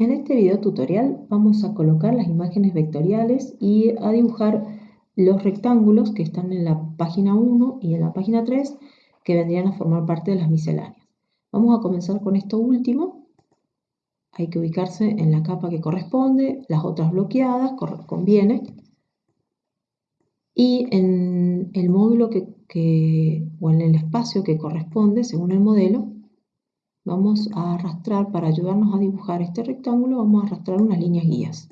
En este video tutorial vamos a colocar las imágenes vectoriales y a dibujar los rectángulos que están en la página 1 y en la página 3 que vendrían a formar parte de las misceláneas. Vamos a comenzar con esto último. Hay que ubicarse en la capa que corresponde, las otras bloqueadas, conviene. Y en el módulo que, o en el espacio que corresponde, según el modelo, vamos a arrastrar, para ayudarnos a dibujar este rectángulo, vamos a arrastrar unas líneas guías.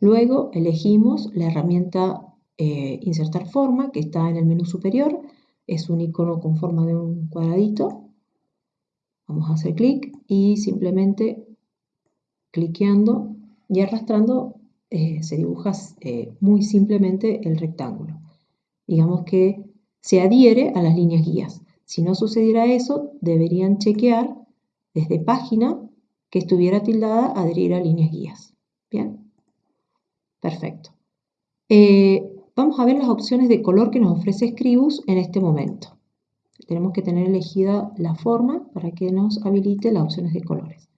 Luego elegimos la herramienta eh, Insertar forma, que está en el menú superior. Es un icono con forma de un cuadradito. Vamos a hacer clic y simplemente cliqueando y arrastrando eh, se dibuja eh, muy simplemente el rectángulo. Digamos que se adhiere a las líneas guías. Si no sucediera eso, deberían chequear desde página que estuviera tildada adherir a líneas guías. Bien, perfecto. Eh, vamos a ver las opciones de color que nos ofrece Scribus en este momento. Tenemos que tener elegida la forma para que nos habilite las opciones de colores.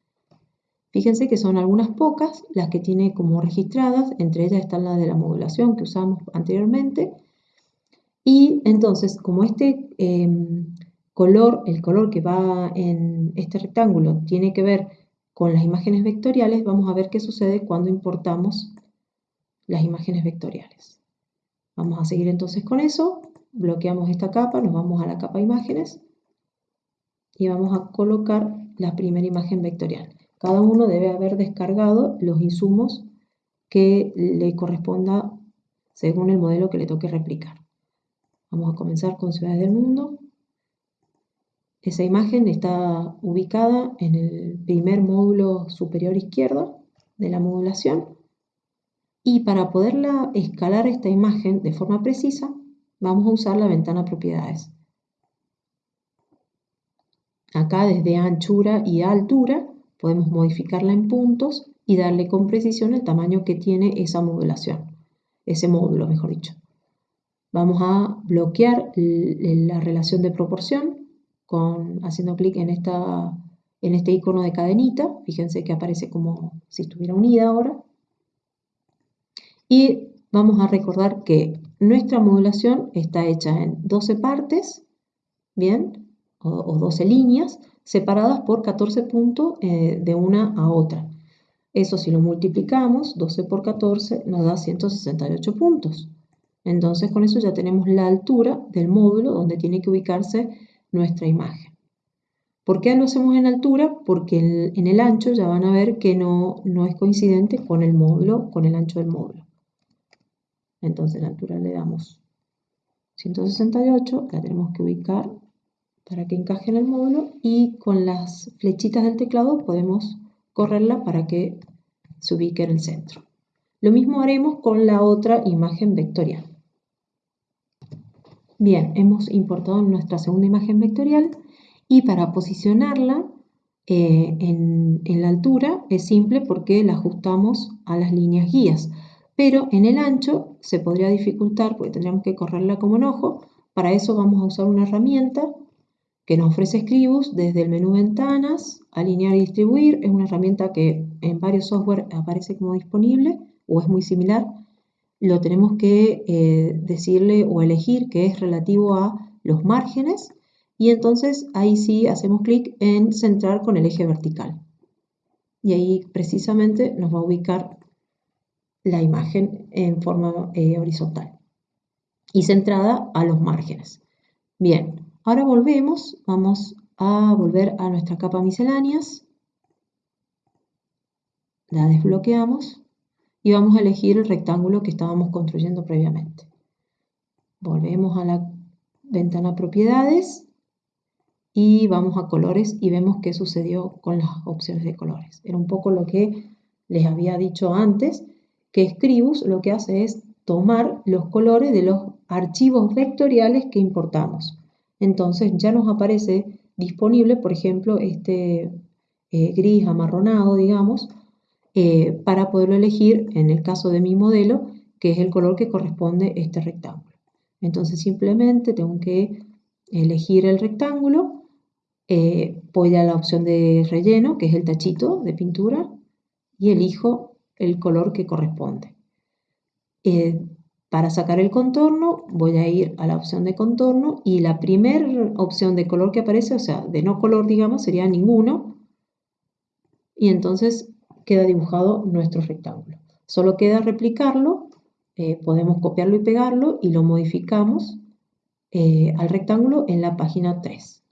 Fíjense que son algunas pocas las que tiene como registradas, entre ellas están las de la modulación que usamos anteriormente, y entonces, como este em, color, el color que va en este rectángulo tiene que ver con las imágenes vectoriales, vamos a ver qué sucede cuando importamos las imágenes vectoriales. Vamos a seguir entonces con eso, bloqueamos esta capa, nos vamos a la capa imágenes y vamos a colocar la primera imagen vectorial. Cada uno debe haber descargado los insumos que le corresponda según el modelo que le toque replicar. Vamos a comenzar con Ciudades del Mundo. Esa imagen está ubicada en el primer módulo superior izquierdo de la modulación. Y para poderla escalar esta imagen de forma precisa, vamos a usar la ventana propiedades. Acá desde anchura y altura podemos modificarla en puntos y darle con precisión el tamaño que tiene esa modulación, ese módulo mejor dicho. Vamos a bloquear la relación de proporción con, haciendo clic en, en este icono de cadenita. Fíjense que aparece como si estuviera unida ahora. Y vamos a recordar que nuestra modulación está hecha en 12 partes, ¿bien? O, 12 líneas separadas por 14 puntos eh, de una a otra. Eso si lo multiplicamos, 12 por 14 nos da 168 puntos. Entonces con eso ya tenemos la altura del módulo donde tiene que ubicarse nuestra imagen. ¿Por qué lo hacemos en altura? Porque en el ancho ya van a ver que no, no es coincidente con el módulo, con el ancho del módulo. Entonces la altura le damos 168, la tenemos que ubicar para que encaje en el módulo y con las flechitas del teclado podemos correrla para que se ubique en el centro. Lo mismo haremos con la otra imagen vectorial. Bien, hemos importado nuestra segunda imagen vectorial y para posicionarla eh, en, la altura es simple porque la ajustamos a las líneas guías, pero en el ancho se podría dificultar porque tendríamos que correrla como enojo. Para eso vamos a usar una herramienta que nos ofrece Scribus desde el menú Ventanas, Alinear y Distribuir. Es una herramienta que en varios software aparece como disponible o es muy similar lo tenemos que eh, decirle o elegir que es relativo a los márgenes y entonces ahí sí hacemos clic en centrar con el eje vertical. Y ahí precisamente nos va a ubicar la imagen en forma eh, horizontal y centrada a los márgenes. Bien, ahora volvemos, vamos a volver a nuestra capa misceláneas, la desbloqueamos y vamos a elegir el rectángulo que estábamos construyendo previamente. Volvemos a la ventana propiedades y vamos a colores y vemos qué sucedió con las opciones de colores. Era un poco lo que les había dicho antes, que Scribus lo que hace es tomar los colores de los archivos vectoriales que importamos. Entonces ya nos aparece disponible, por ejemplo, este eh, gris amarronado, digamos, eh, para poderlo elegir, en el caso de mi modelo, que es el color que corresponde a este rectángulo. Entonces simplemente tengo que elegir el rectángulo, eh, voy a la opción de relleno, que es el tachito de pintura, y elijo el color que corresponde. Eh, para sacar el contorno voy a ir a la opción de contorno y la primera opción de color que aparece, o sea, de no color, digamos, sería ninguno. Y entonces queda dibujado nuestro rectángulo. Solo queda replicarlo, eh, podemos copiarlo y pegarlo y lo modificamos eh, al rectángulo en la página 3.